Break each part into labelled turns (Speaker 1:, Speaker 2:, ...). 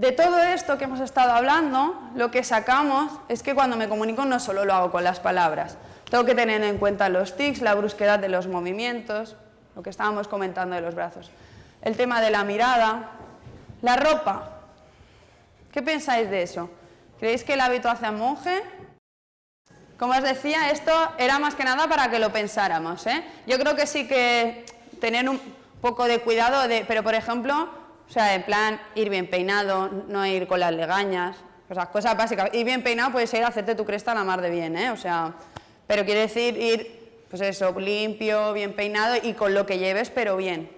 Speaker 1: De todo esto que hemos estado hablando, lo que sacamos es que cuando me comunico no solo lo hago con las palabras, tengo que tener en cuenta los tics, la brusquedad de los movimientos, lo que estábamos comentando de los brazos, el tema de la mirada, la ropa. ¿Qué pensáis de eso? ¿Creéis que el hábito hace a monje? Como os decía, esto era más que nada para que lo pensáramos. ¿eh? Yo creo que sí que tener un poco de cuidado, pero por ejemplo, o sea, en plan, ir bien peinado, no ir con las legañas, o sea, cosas básicas. Ir bien peinado puede ser hacerte tu cresta a la mar de bien, ¿eh? O sea, pero quiere decir ir, pues eso, limpio, bien peinado y con lo que lleves, pero bien.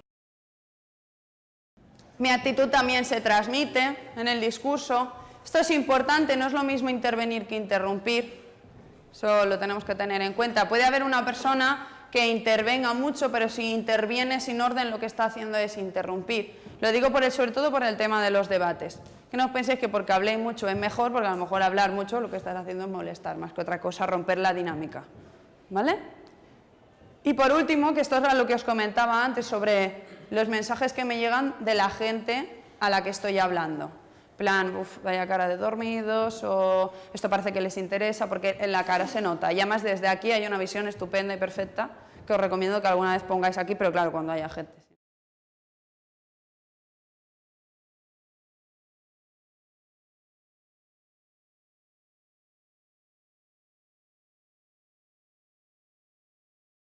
Speaker 1: Mi actitud también se transmite en el discurso. Esto es importante, no es lo mismo intervenir que interrumpir. Eso lo tenemos que tener en cuenta. Puede haber una persona que intervenga mucho, pero si interviene sin orden lo que está haciendo es interrumpir. Lo digo por el, sobre todo por el tema de los debates. Que no os penséis que porque habléis mucho es mejor, porque a lo mejor hablar mucho lo que estás haciendo es molestar, más que otra cosa romper la dinámica. ¿Vale? Y por último, que esto es lo que os comentaba antes sobre los mensajes que me llegan de la gente a la que estoy hablando plan, uff, vaya cara de dormidos, o esto parece que les interesa, porque en la cara se nota. Y además desde aquí hay una visión estupenda y perfecta que os recomiendo que alguna vez pongáis aquí, pero claro, cuando haya gente.